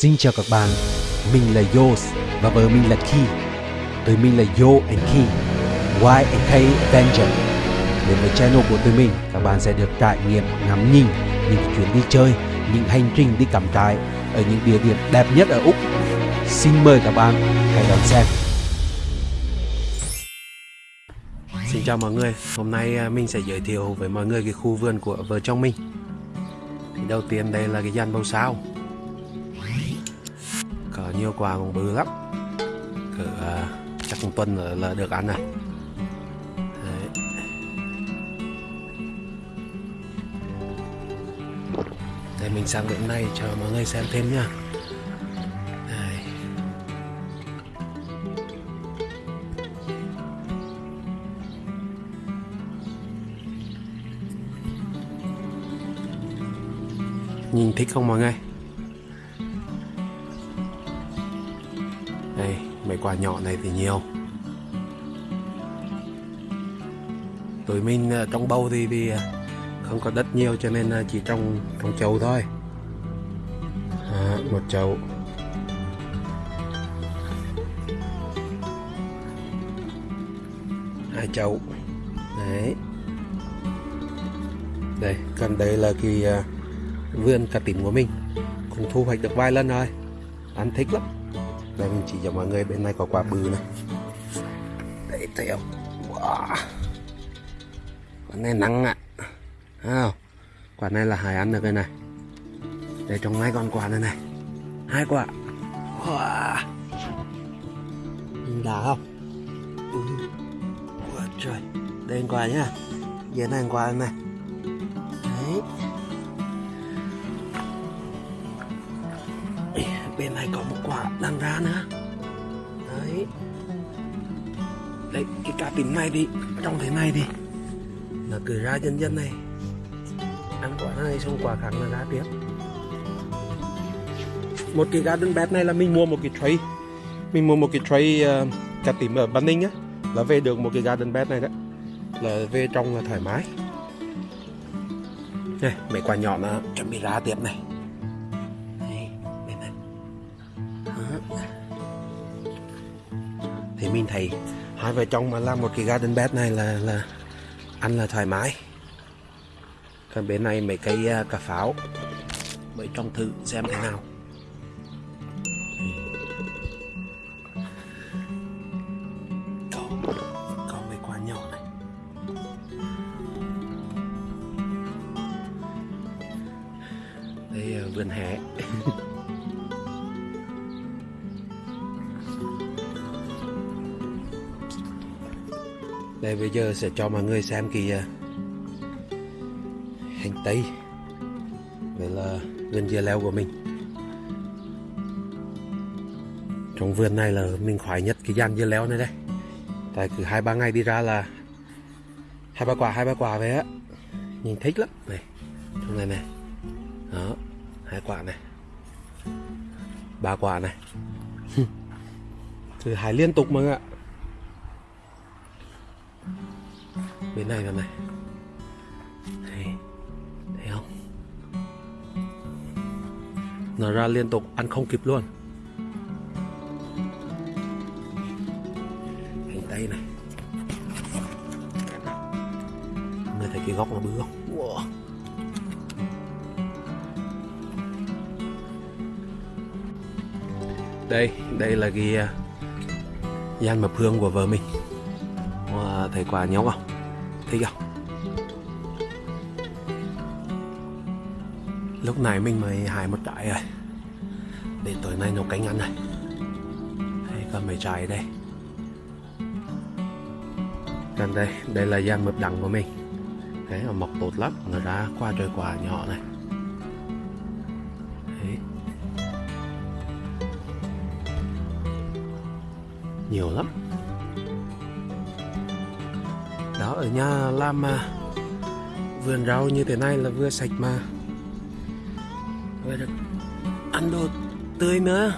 Xin chào các bạn, mình là Yos và vợ mình là Ki. Tụi mình là Yo and Ki, Y and K Avenger. Đến với channel của tụi mình, các bạn sẽ được trải nghiệm ngắm nhìn những chuyến đi chơi, những hành trình đi cắm trại ở những địa điểm đẹp nhất ở Úc. Xin mời các bạn hãy đón xem. Xin chào mọi người, hôm nay à, mình sẽ giới thiệu với mọi người cái khu vườn của vợ chồng mình Thì đầu tiên đây là cái dàn bầu sao cỡ nhiều quả cũng bự lắm Cỡ à, chắc một tuần là, là được ăn này Đấy. Để mình sang bên này cho mọi người xem thêm nha Nhìn thích không mọi người? Đây, quả nhỏ này thì nhiều. Tụi mình ờ, trong bầu thì, thì ờ, không có đất nhiều cho nên ờ, chỉ trồng trồng chậu thôi. À, Một chậu Hai chậu Đấy. Đây, còn đây là cái vườn cà tím của mình. Cũng thu hoạch được vài lần rồi. Ăn thích lắm đây mình chỉ cho mọi người bên này có quả bự này. Đấy thấy không? Wow. quả này nắng ạ. À. quả này là hải ăn được cái này. Đây trong ngay con quả này này. Hai quả. Wow. nhìn đã không? Ừ. Ủa, trời. Đây quả nhá. Dưới này quả này. Đấy. Bên này có một quả đang ra nữa. Đấy. Đấy cái cá tím này đi, trong thế này đi, nó cứ ra dần dần này. Ăn quả này xong quả khác là ra tiếp. Một cái garden bed này là mình mua một cái tray. Mình mua một cái tray uh, cá tím ở Ban Ninh á là về được một cái garden bed này đấy là về trong là thoải mái. Này mấy quả nhỏ nó chuẩn bị ra tiếp này. Thì mình thấy hai vợ chồng mà làm một cái garden bed này là là ăn là thoải mái. Còn bên này mấy cây uh, à, cà pháo. Mới trong thử xem thế nào. Có, mấy quả nhỏ này. Đây à, vườn hè. Đây, bây giờ sẽ cho mọi người xem cái à, hành tây Đây là vườn dưa leo của mình. Trong vườn này là mình khoái nhất cái gian dưa leo này đây. Tại cứ hai, ba ngày đi ra là hai, ba quả, hai, ba quả về á. Nhìn thích lắm. Này, trong này này. Đó, hai quả này. Ba quả này. Thứ hai liên tục mọi người ạ bên này vào này. Thấy, thấy không? Nó ra liên tục ăn không kịp luôn. Hành tây này. Người thấy cái góc nó bự không? Wow. đây đây là cái à, gian mập hương của vợ mình. Wow, à, thấy quả nhóc không? Thấy không? Lúc này mình mới hái một trái rồi. Để tối nay nấu cánh ăn này. Hay còn mấy trái đây? Gần đây đây là gian mập đắng của mình. Đấy mà mọc tốt lắm. Nó ra qua trời quả nhỏ này. Đấy. nhiều lắm. Đó ở nhà làm mà. Vườn rau như thế này là vừa sạch mà. Vừa được ăn đồ tươi nữa.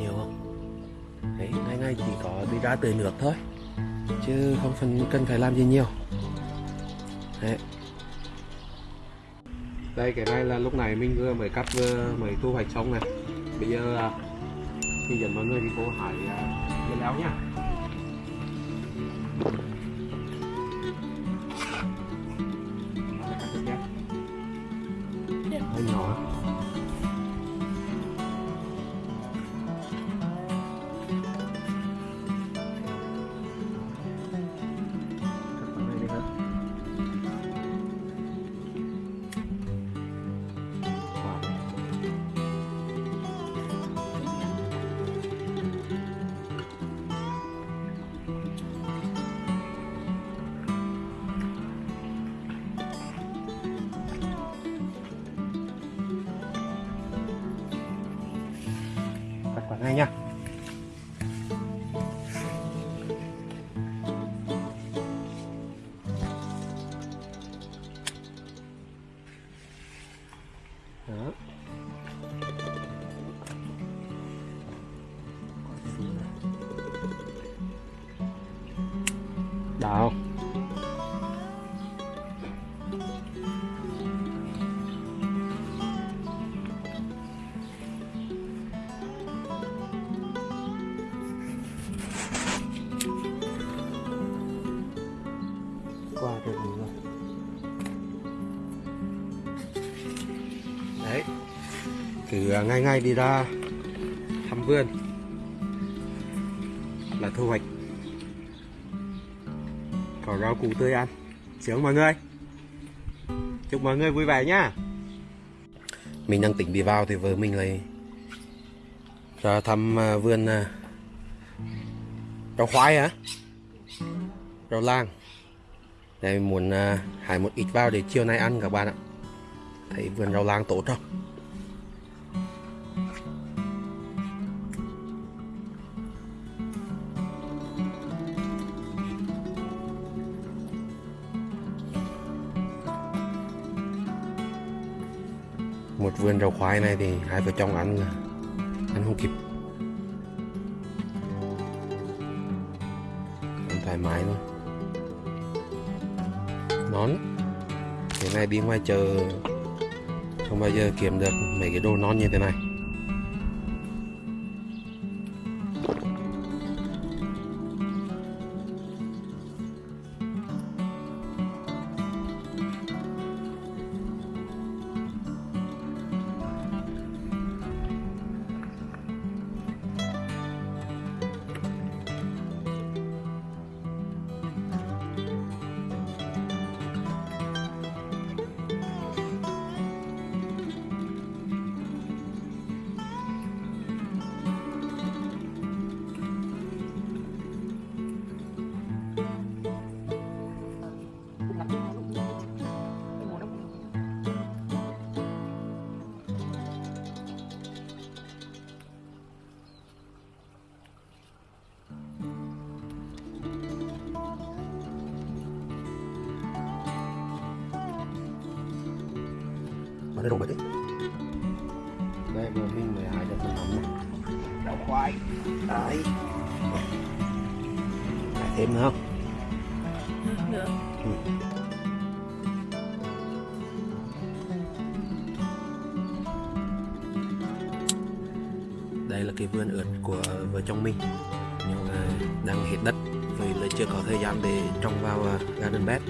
Nhiều không? Đấy ngày ngày chỉ có đi ra tưới nước thôi. Chứ không phần cần phải làm gì nhiều. Đấy. Đây, cái này là lúc này mình vừa mới cắt, vừa mới thu hoạch xong này. Bây giờ à, à, mình mọi người đi cô hải uh, à, lên áo nhá này nha. Đó. Đào. Cứ à, ngay ngay đi ra thăm vườn. Là thu hoạch. Có rau củ tươi ăn. Sướng mọi người. Chúc mọi người vui vẻ nhá. Mình đang tỉnh đi vào thì vợ mình lại ra thăm à, vườn à, rau khoai hả rau lang. Đây muốn hái một ít vào để chiều nay ăn các bạn ạ. Thấy vườn rau lang tốt không? Một vườn rau khoai này thì hai vợ chồng ăn là ăn không kịp. Ăn thoải mái luôn nón. Thế này đi ngoài chợ. Không bao giờ kiếm được mấy cái đồ non như thế này. Mà nó rụng rồi đấy đây vừa hái được một nắm này đậu khoai. Đấy. Hái thêm nữa không? Được. đây là cái vườn ớt của vợ chồng mình. Nhưng mà đang hết đất vì là chưa có thời gian để trồng vào à, garden bed.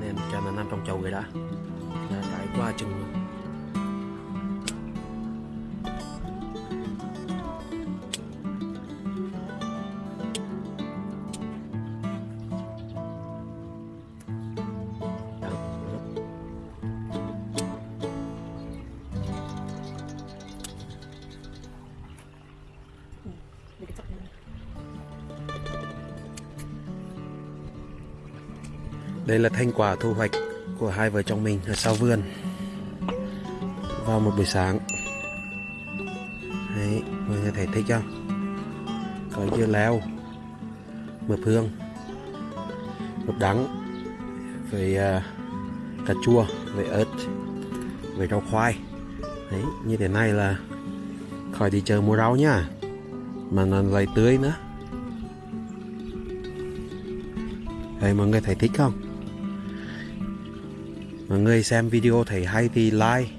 Nên cho nó nằm trong chậu vậy đã qua chừng luôn. Đây là thành quả thu hoạch của hai vợ chồng mình ở sau vườn vào một buổi sáng. Đấy, mọi người thấy thích không? Có dưa leo, mập hương, mập đắng, với uh, cà chua, với ớt, với rau khoai. Đấy, như thế này là khỏi đi chờ mua rau nhá. Mà nó lại tươi nữa. Đây mọi người thấy thích không? Mọi người xem video thấy hay thì like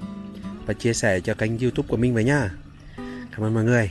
và chia sẻ cho kênh youtube của mình với nha. Cảm ơn mọi người.